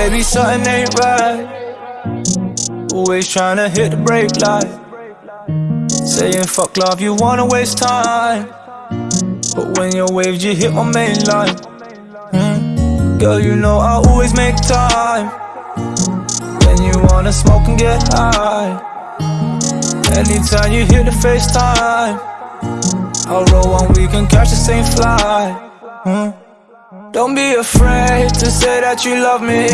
Baby, something ain't right. Always trying to hit the brake light. Saying fuck love, you wanna waste time. But when you're waves, you hit my main line. Hmm? Girl, you know I always make time. When you wanna smoke and get high. Anytime you hit the FaceTime, I'll roll one, we can catch the same flight. Hmm? Don't be afraid to say that you love me